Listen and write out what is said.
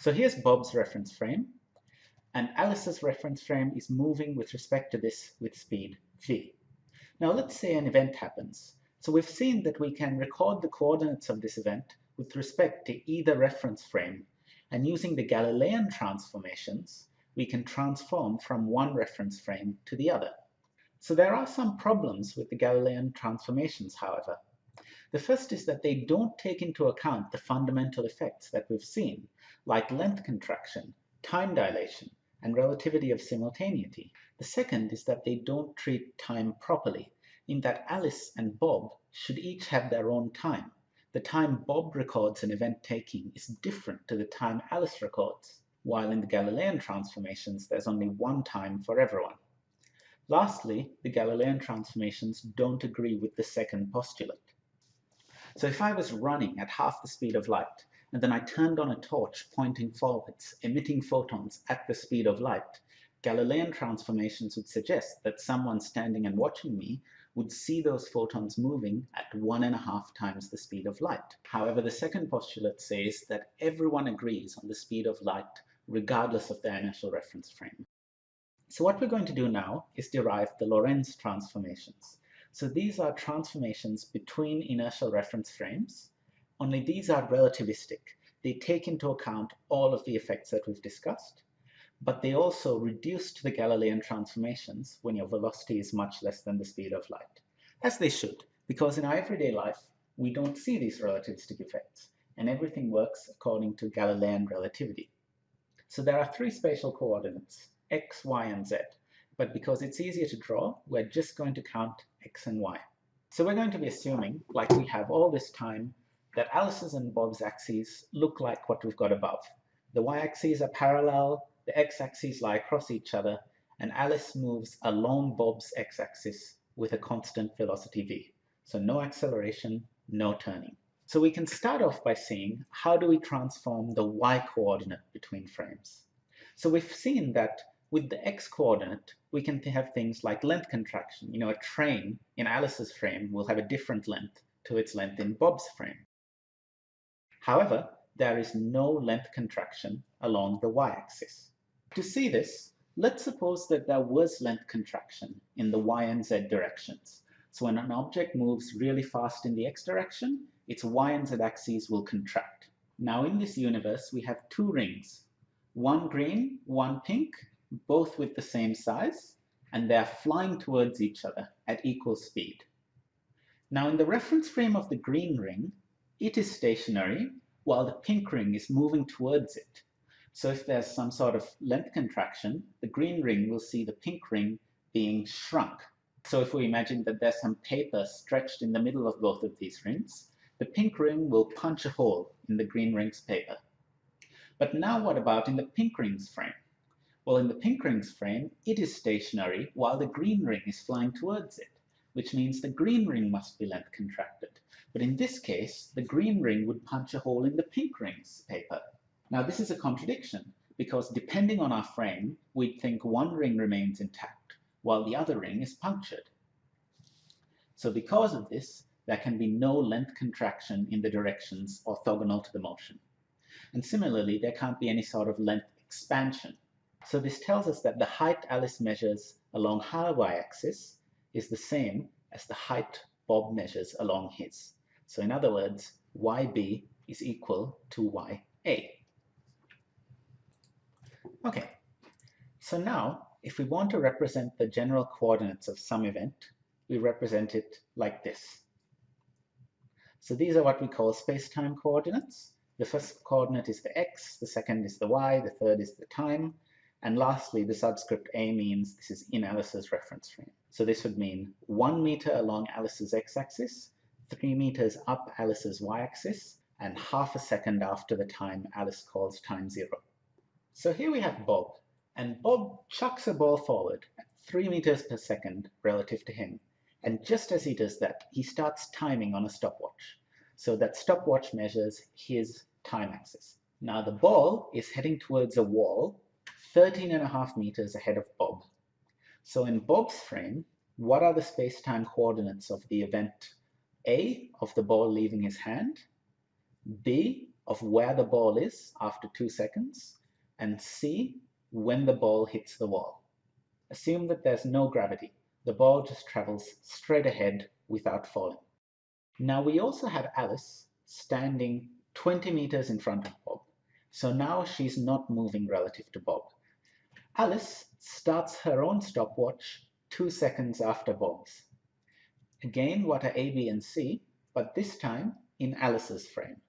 So here's Bob's reference frame, and Alice's reference frame is moving with respect to this with speed v. Now let's say an event happens. So we've seen that we can record the coordinates of this event with respect to either reference frame, and using the Galilean transformations, we can transform from one reference frame to the other. So there are some problems with the Galilean transformations, however. The first is that they don't take into account the fundamental effects that we've seen, like length contraction, time dilation, and relativity of simultaneity. The second is that they don't treat time properly, in that Alice and Bob should each have their own time. The time Bob records an event taking is different to the time Alice records, while in the Galilean transformations there's only one time for everyone. Lastly, the Galilean transformations don't agree with the second postulate. So if I was running at half the speed of light, and then I turned on a torch pointing forwards, emitting photons at the speed of light, Galilean transformations would suggest that someone standing and watching me would see those photons moving at one and a half times the speed of light. However, the second postulate says that everyone agrees on the speed of light regardless of their initial reference frame. So what we're going to do now is derive the Lorentz transformations. So these are transformations between inertial reference frames only these are relativistic. They take into account all of the effects that we've discussed, but they also reduce to the Galilean transformations when your velocity is much less than the speed of light, as they should, because in our everyday life, we don't see these relativistic effects, and everything works according to Galilean relativity. So there are three spatial coordinates, x, y, and z, but because it's easier to draw, we're just going to count x and y. So we're going to be assuming, like we have all this time, that Alice's and Bob's axes look like what we've got above. The y-axes are parallel, the x-axes lie across each other, and Alice moves along Bob's x-axis with a constant velocity v. So no acceleration, no turning. So we can start off by seeing how do we transform the y-coordinate between frames. So we've seen that with the x-coordinate, we can have things like length contraction. You know, a train in Alice's frame will have a different length to its length in Bob's frame. However, there is no length contraction along the y-axis. To see this, let's suppose that there was length contraction in the y and z directions. So when an object moves really fast in the x direction, its y and z axes will contract. Now in this universe, we have two rings, one green, one pink, both with the same size, and they're flying towards each other at equal speed. Now in the reference frame of the green ring, it is stationary while the pink ring is moving towards it. So if there's some sort of length contraction, the green ring will see the pink ring being shrunk. So if we imagine that there's some paper stretched in the middle of both of these rings, the pink ring will punch a hole in the green ring's paper. But now what about in the pink ring's frame? Well, in the pink ring's frame, it is stationary while the green ring is flying towards it, which means the green ring must be length contracted. But in this case, the green ring would punch a hole in the pink ring's paper. Now this is a contradiction because depending on our frame, we'd think one ring remains intact while the other ring is punctured. So because of this, there can be no length contraction in the directions orthogonal to the motion. And similarly, there can't be any sort of length expansion. So this tells us that the height Alice measures along her y-axis is the same as the height Bob measures along his. So in other words, yb is equal to ya. Okay, so now if we want to represent the general coordinates of some event, we represent it like this. So these are what we call space-time coordinates. The first coordinate is the x, the second is the y, the third is the time, and lastly, the subscript a means this is in Alice's reference frame. So this would mean one meter along Alice's x-axis, 3 meters up Alice's y-axis, and half a second after the time Alice calls time zero. So here we have Bob, and Bob chucks a ball forward at 3 meters per second relative to him. And just as he does that, he starts timing on a stopwatch. So that stopwatch measures his time axis. Now the ball is heading towards a wall 13 and a half meters ahead of Bob. So in Bob's frame, what are the space-time coordinates of the event a of the ball leaving his hand, b of where the ball is after two seconds, and C, when the ball hits the wall. Assume that there's no gravity. The ball just travels straight ahead without falling. Now we also have Alice standing 20 meters in front of Bob. So now she's not moving relative to Bob. Alice starts her own stopwatch two seconds after Bob's. Again, what are A, B, and C, but this time in Alice's frame.